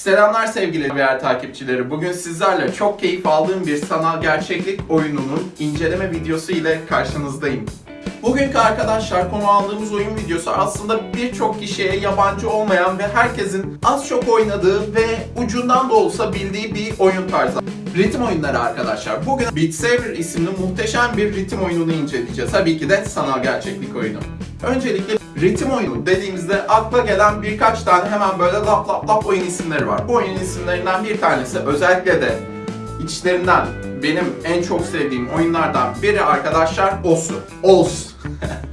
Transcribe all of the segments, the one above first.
Selamlar sevgili VR takipçileri. Bugün sizlerle çok keyif aldığım bir sanal gerçeklik oyununun inceleme videosu ile karşınızdayım. Bugünkü arkadaşlar konu aldığımız oyun videosu aslında birçok kişiye yabancı olmayan ve herkesin az çok oynadığı ve ucundan da olsa bildiği bir oyun tarzı. Ritim oyunları arkadaşlar. Bugün Beat Saber isimli muhteşem bir ritim oyununu inceleyeceğiz. Tabii ki de sanal gerçeklik oyunu. Öncelikle ritim oyunu dediğimizde akla gelen birkaç tane hemen böyle lap lap lap oyun isimleri var. Bu oyun isimlerinden bir tanesi özellikle de içlerinden benim en çok sevdiğim oyunlardan biri arkadaşlar Osu. Os.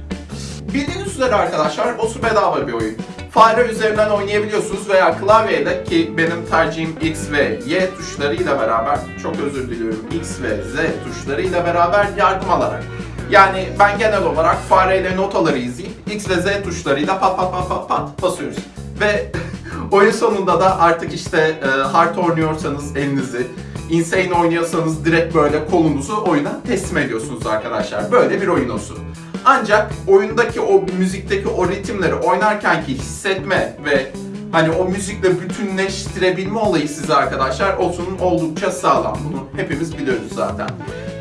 Bildiğiniz üzere arkadaşlar Osu bedava bir oyun. Fare üzerinden oynayabiliyorsunuz veya klavyeyle ki benim tercihim X ve Y tuşlarıyla beraber çok özür diliyorum X ve Z tuşlarıyla beraber yardım alarak yani ben genel olarak fareyle notaları izleyip X ve Z tuşlarıyla pat pat pat pat pat basıyoruz. Ve oyun sonunda da artık işte e, hard oynuyorsanız elinizi, insane oynuyorsanız direkt böyle kolunuzu oyuna teslim ediyorsunuz arkadaşlar. Böyle bir oyun olsun. Ancak oyundaki o müzikteki o ritimleri oynarkenki hissetme ve hani o müzikle bütünleştirebilme olayı size arkadaşlar olsunun oldukça sağlam. Bunu hepimiz biliyoruz zaten.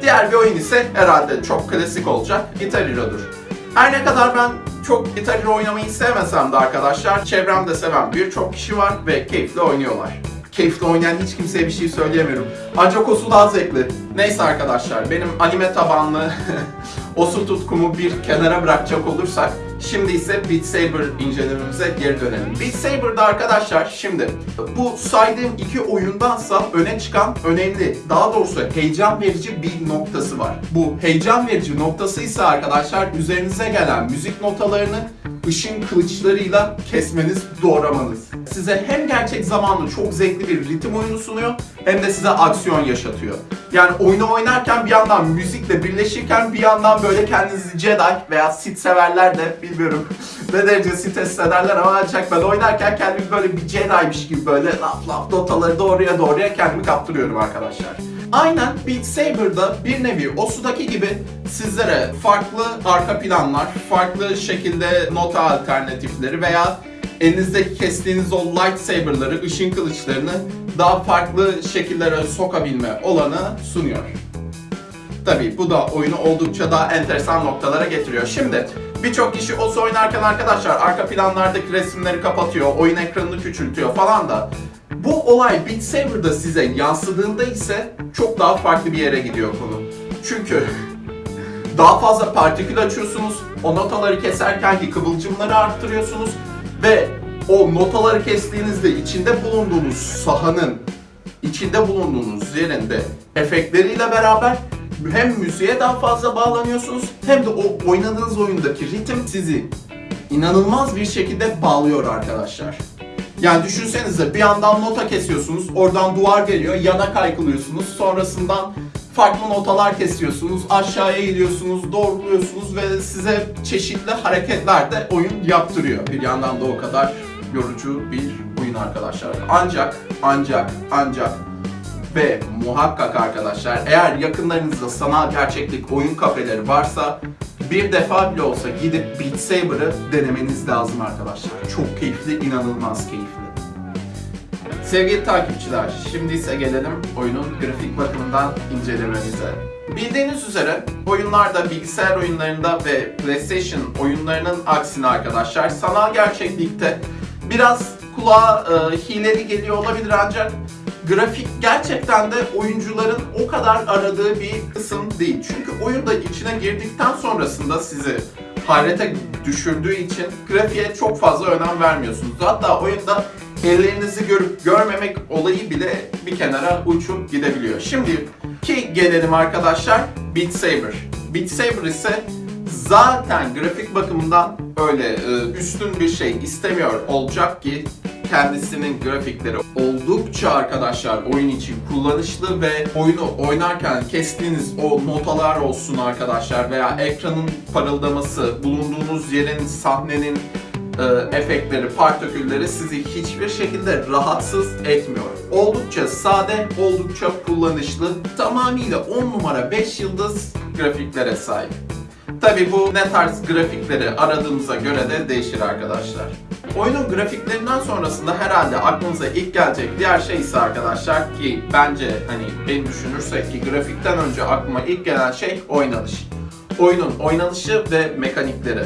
Diğer bir oyun ise herhalde çok klasik olacak Guitar Hero'dur. Her ne kadar ben çok Guitar Hero oynamayı sevmesem de arkadaşlar çevremde seven birçok kişi var ve keyifli oynuyorlar. Keyifli oynayan hiç kimseye bir şey söyleyemiyorum. Ancak o su daha zevkli. Neyse arkadaşlar benim anime tabanlı o su tutkumu bir kenara bırakacak olursak Şimdi ise Beat Saber incelememize geri dönelim. Beat Saber'da arkadaşlar şimdi bu saydığım iki oyundansa öne çıkan önemli, daha doğrusu heyecan verici bir noktası var. Bu heyecan verici noktası ise arkadaşlar üzerinize gelen müzik notalarını ışın kılıçlarıyla kesmeniz, doğramanız. Size hem gerçek zamanlı çok zevkli bir ritim oyunu sunuyor hem de size aksiyon yaşatıyor. Yani oyunu oynarken bir yandan müzikle birleşirken bir yandan böyle kendinizi Jedi veya Sith severler de bilmiyorum ne derece Sith hissederler ama ancak ben oynarken kendimi böyle bir Jedi'miş gibi böyle laf laf notaları doğruya doğruya kendimi kaptırıyorum arkadaşlar. Aynen Beat Saber'da bir nevi o sudaki gibi sizlere farklı arka planlar, farklı şekilde nota alternatifleri veya elinizdeki kestiğiniz o lightsaber'ları, ışın kılıçlarını daha farklı şekillere sokabilme olanı sunuyor. Tabii bu da oyunu oldukça daha enteresan noktalara getiriyor. Şimdi birçok kişi OS oynarken arkadaşlar arka planlardaki resimleri kapatıyor, oyun ekranını küçültüyor falan da bu olay Beat Saber'da size yansıdığında ise çok daha farklı bir yere gidiyor konu. Çünkü daha fazla partikül açıyorsunuz, o notaları keserken ki kıvılcımları arttırıyorsunuz ve o notaları kestiğinizde içinde bulunduğunuz sahanın, içinde bulunduğunuz yerinde efektleriyle beraber hem müziğe daha fazla bağlanıyorsunuz hem de o oynadığınız oyundaki ritim sizi inanılmaz bir şekilde bağlıyor arkadaşlar. Yani düşünsenize bir yandan nota kesiyorsunuz, oradan duvar geliyor, yana kaykılıyorsunuz, sonrasından farklı notalar kesiyorsunuz, aşağıya gidiyorsunuz, doğruluyorsunuz ve size çeşitli hareketler de oyun yaptırıyor. Bir yandan da o kadar yorucu bir oyun arkadaşlar. Ancak, ancak, ancak ve muhakkak arkadaşlar eğer yakınlarınızda sanal gerçeklik oyun kafeleri varsa bir defa bile olsa gidip Beat Saber'ı denemeniz lazım arkadaşlar. Çok keyifli, inanılmaz keyifli. Sevgili takipçiler, şimdi ise gelelim oyunun grafik bakımından incelememize. Bildiğiniz üzere oyunlarda, bilgisayar oyunlarında ve PlayStation oyunlarının aksine arkadaşlar sanal gerçeklikte biraz kulağa e, hileli geliyor olabilir ancak grafik gerçekten de oyuncuların o kadar aradığı bir kısım değil. Çünkü oyunda içine girdikten sonrasında sizi hayrete düşürdüğü için grafiğe çok fazla önem vermiyorsunuz. Hatta oyunda ellerinizi görüp görmemek olayı bile bir kenara uçup gidebiliyor. Şimdi ki gelelim arkadaşlar Beat Saber. Beat Saber ise zaten grafik bakımından öyle e, üstün bir şey istemiyor olacak ki kendisinin grafikleri oldukça arkadaşlar oyun için kullanışlı ve oyunu oynarken kestiğiniz o notalar olsun arkadaşlar veya ekranın parıldaması, bulunduğunuz yerin, sahnenin e, efektleri, partikülleri sizi hiçbir şekilde rahatsız etmiyor. Oldukça sade, oldukça kullanışlı, tamamıyla 10 numara 5 yıldız grafiklere sahip. Tabi bu ne tarz grafikleri aradığımıza göre de değişir arkadaşlar. Oyunun grafiklerinden sonrasında herhalde aklınıza ilk gelecek diğer şey ise arkadaşlar ki bence hani beni düşünürsek ki grafikten önce aklıma ilk gelen şey oynanış. Oyunun oynanışı ve mekanikleri.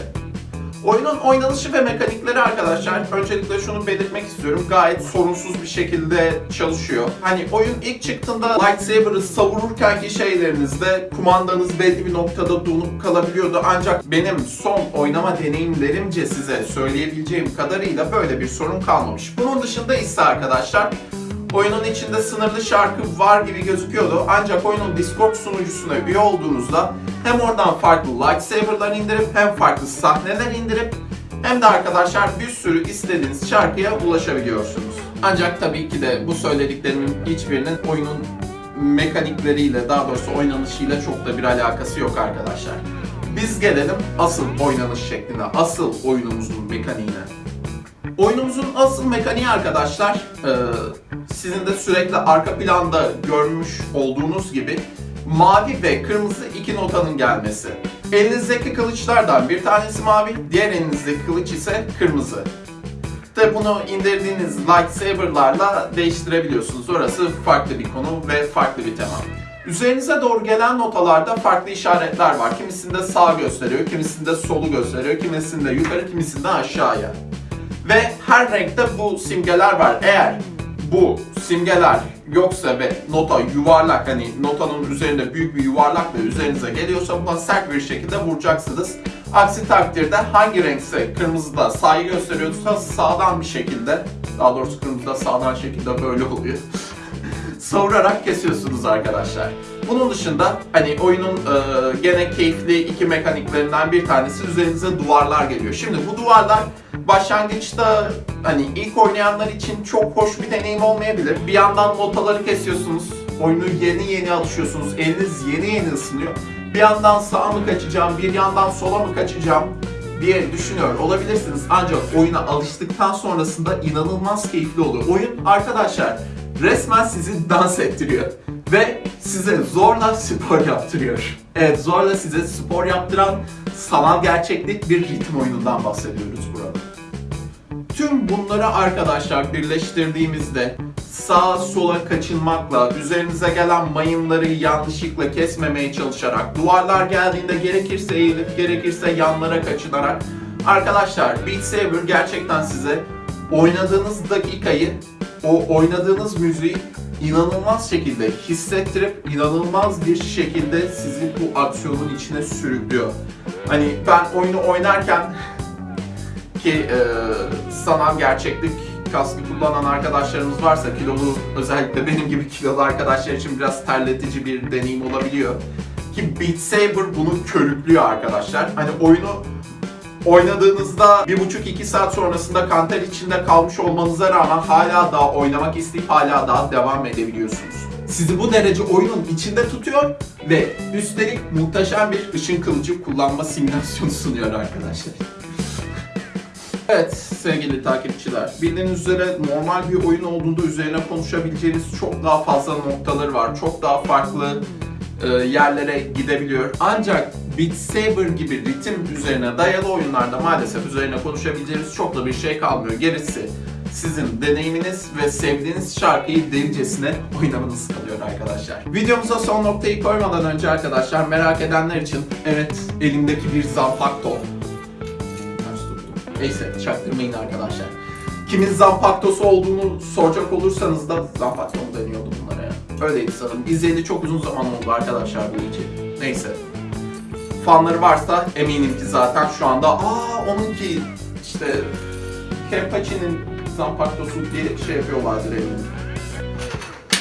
Oyunun oynanışı ve mekanikleri arkadaşlar öncelikle şunu belirtmek istiyorum gayet sorunsuz bir şekilde çalışıyor. Hani oyun ilk çıktığında lightsaber'ı savururkenki şeylerinizde kumandanız belli bir noktada donup kalabiliyordu ancak benim son oynama deneyimlerimce size söyleyebileceğim kadarıyla böyle bir sorun kalmamış. Bunun dışında ise arkadaşlar Oyunun içinde sınırlı şarkı var gibi gözüküyordu ancak oyunun Discord sunucusuna üye olduğunuzda hem oradan farklı lightsaber'lar indirip hem farklı sahneler indirip hem de arkadaşlar bir sürü istediğiniz şarkıya ulaşabiliyorsunuz. Ancak tabii ki de bu söylediklerimin hiçbirinin oyunun mekanikleriyle daha doğrusu oynanışıyla çok da bir alakası yok arkadaşlar. Biz gelelim asıl oynanış şekline, asıl oyunumuzun mekaniğine. Oyunumuzun asıl mekaniği arkadaşlar, sizin de sürekli arka planda görmüş olduğunuz gibi mavi ve kırmızı iki notanın gelmesi. Elinizdeki kılıçlardan bir tanesi mavi, diğer elinizdeki kılıç ise kırmızı. Tabi bunu indirdiğiniz lightsaber'larla değiştirebiliyorsunuz. Orası farklı bir konu ve farklı bir tema. Üzerinize doğru gelen notalarda farklı işaretler var. Kimisinde sağ gösteriyor, kimisinde solu gösteriyor, kimisinde yukarı, kimisinde aşağıya. Ve her renkte bu simgeler var. Eğer bu simgeler yoksa ve nota yuvarlak hani notanın üzerinde büyük bir yuvarlakla üzerinize geliyorsa buna sert bir şekilde vuracaksınız. Aksi takdirde hangi renkse kırmızıda sağı gösteriyorsa sağdan bir şekilde daha doğrusu kırmızıda sağdan şekilde böyle oluyor. savurarak kesiyorsunuz arkadaşlar. Bunun dışında hani oyunun e, gene keyifli iki mekaniklerinden bir tanesi üzerinize duvarlar geliyor. Şimdi bu duvarlar başlangıçta hani ilk oynayanlar için çok hoş bir deneyim olmayabilir. Bir yandan notaları kesiyorsunuz, oyunu yeni yeni alışıyorsunuz, eliniz yeni yeni ısınıyor. Bir yandan sağa mı kaçacağım, bir yandan sola mı kaçacağım diye düşünüyor olabilirsiniz. Ancak oyuna alıştıktan sonrasında inanılmaz keyifli oluyor. Oyun arkadaşlar resmen sizi dans ettiriyor ve size zorla spor yaptırıyor. Evet zorla size spor yaptıran sanal gerçeklik bir ritim oyunundan bahsediyoruz burada. Tüm bunları arkadaşlar birleştirdiğimizde sağa sola kaçınmakla, üzerinize gelen mayınları yanlışlıkla kesmemeye çalışarak, duvarlar geldiğinde gerekirse eğilip gerekirse yanlara kaçınarak Arkadaşlar Beat Saber gerçekten size oynadığınız dakikayı, o oynadığınız müziği inanılmaz şekilde hissettirip inanılmaz bir şekilde sizi bu aksiyonun içine sürüklüyor. Hani ben oyunu oynarken ki e, sanal gerçeklik kaskı kullanan arkadaşlarımız varsa kilolu özellikle benim gibi kilolu arkadaşlar için biraz terletici bir deneyim olabiliyor. Ki Beat Saber bunu körüklüyor arkadaşlar. Hani oyunu oynadığınızda bir buçuk iki saat sonrasında kanter içinde kalmış olmanıza rağmen hala daha oynamak isteyip hala daha devam edebiliyorsunuz. Sizi bu derece oyunun içinde tutuyor ve üstelik muhteşem bir ışın kılıcı kullanma simülasyonu sunuyor arkadaşlar. Evet sevgili takipçiler, bildiğiniz üzere normal bir oyun olduğunda üzerine konuşabileceğiniz çok daha fazla noktaları var. Çok daha farklı e, yerlere gidebiliyor. Ancak Beat Saber gibi ritim üzerine dayalı oyunlarda maalesef üzerine konuşabileceğiniz çok da bir şey kalmıyor. Gerisi sizin deneyiminiz ve sevdiğiniz şarkıyı delicesine oynamanız kalıyor arkadaşlar. Videomuza son noktayı koymadan önce arkadaşlar merak edenler için evet elimdeki bir tuttum. Neyse çaktırmayın arkadaşlar. Kimin Zanfaktosu olduğunu soracak olursanız da Zanfakto mu deniyordu bunlara ya? Öyleydi sanırım. İzleyeli çok uzun zaman oldu arkadaşlar bu için. Neyse. Fanları varsa eminim ki zaten şu anda aa onunki işte Kempachi'nin Zanpaktosu diye şey yapıyorlardır eminim.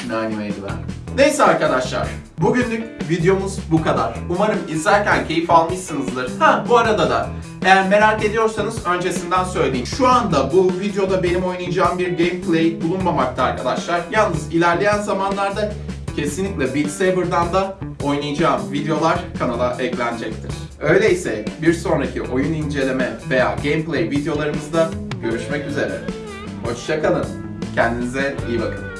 Ne animeydi ben. Neyse arkadaşlar. Bugünlük videomuz bu kadar. Umarım izlerken keyif almışsınızdır. Ha bu arada da eğer merak ediyorsanız öncesinden söyleyeyim. Şu anda bu videoda benim oynayacağım bir gameplay bulunmamakta arkadaşlar. Yalnız ilerleyen zamanlarda kesinlikle Beat Saber'dan da oynayacağım videolar kanala eklenecektir. Öyleyse bir sonraki oyun inceleme veya gameplay videolarımızda görüşmek üzere. Hoşçakalın. Kendinize iyi bakın.